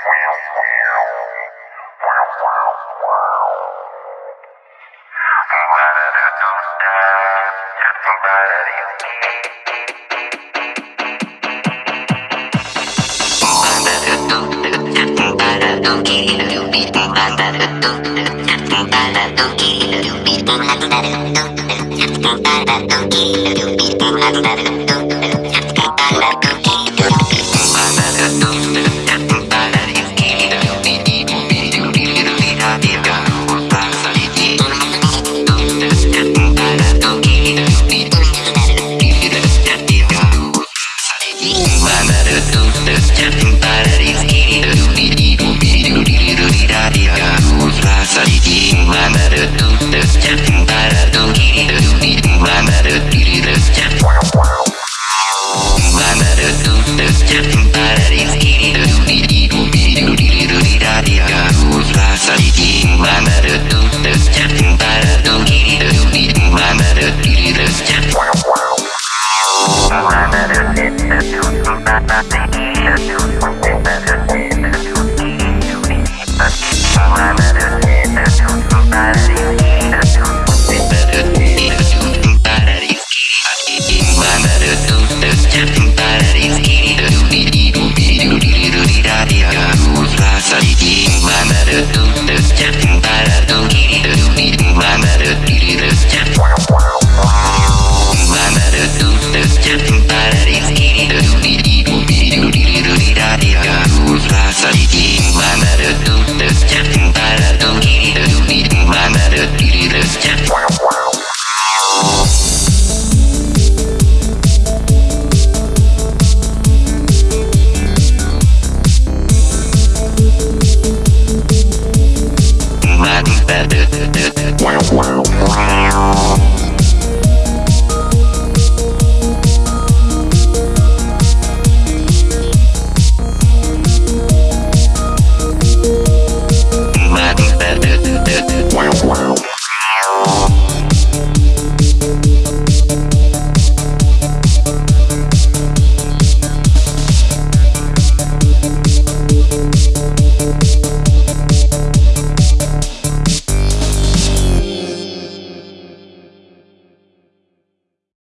Don't get don't don't don't don't don't don't don't my better doses, tapping by that easy.